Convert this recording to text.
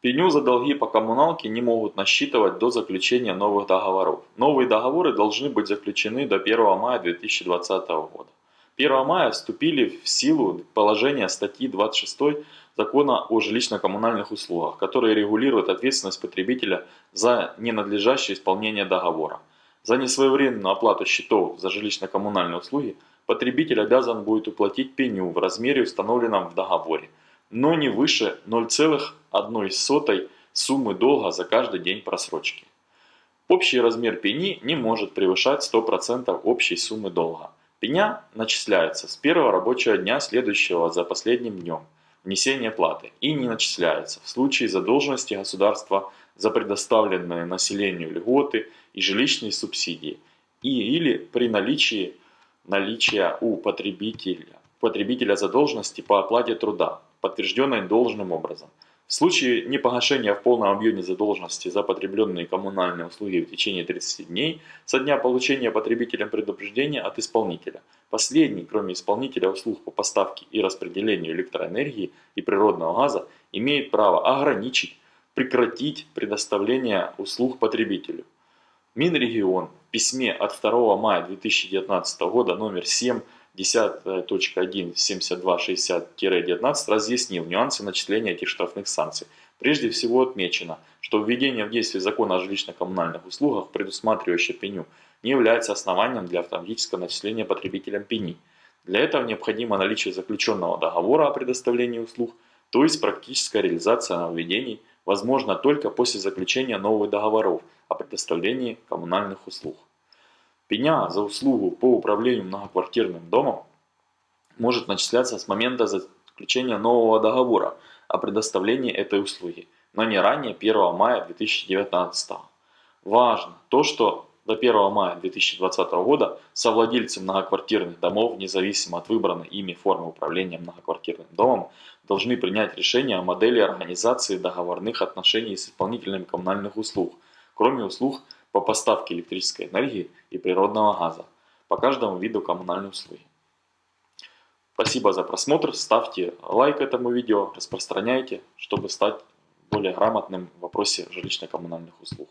Пеню за долги по коммуналке не могут насчитывать до заключения новых договоров. Новые договоры должны быть заключены до 1 мая 2020 года. 1 мая вступили в силу положения статьи 26 Закона о жилищно-коммунальных услугах, которые регулируют ответственность потребителя за ненадлежащее исполнение договора. За несвоевременную оплату счетов за жилищно-коммунальные услуги потребитель обязан будет уплатить пеню в размере, установленном в договоре, но не выше 0,1 суммы долга за каждый день просрочки. Общий размер пени не может превышать 100% общей суммы долга. Пеня начисляется с первого рабочего дня, следующего за последним днем внесения платы, и не начисляется в случае задолженности государства за предоставленные населению льготы и жилищные субсидии, и или при наличии наличия у потребителя, потребителя задолженности по оплате труда, подтвержденной должным образом. В случае непогашения в полном объеме задолженности за потребленные коммунальные услуги в течение 30 дней со дня получения потребителем предупреждения от исполнителя, последний, кроме исполнителя услуг по поставке и распределению электроэнергии и природного газа, имеет право ограничить, прекратить предоставление услуг потребителю. Минрегион в письме от 2 мая 2019 года номер 7 10.1.7260-19 разъяснил нюансы начисления этих штрафных санкций. Прежде всего отмечено, что введение в действие закона о жилищно-коммунальных услугах, предусматривающее пеню, не является основанием для автоматического начисления потребителям пени. Для этого необходимо наличие заключенного договора о предоставлении услуг, то есть практическая реализация нововведений возможна только после заключения новых договоров о предоставлении коммунальных услуг. Пеня за услугу по управлению многоквартирным домом может начисляться с момента заключения нового договора о предоставлении этой услуги, но не ранее 1 мая 2019. Важно то, что до 1 мая 2020 года совладельцы многоквартирных домов, независимо от выбранной ими формы управления многоквартирным домом, должны принять решение о модели организации договорных отношений с исполнителями коммунальных услуг, кроме услуг по поставке электрической энергии и природного газа по каждому виду коммунальной услуги. Спасибо за просмотр, ставьте лайк этому видео, распространяйте, чтобы стать более грамотным в вопросе жилищно-коммунальных услуг.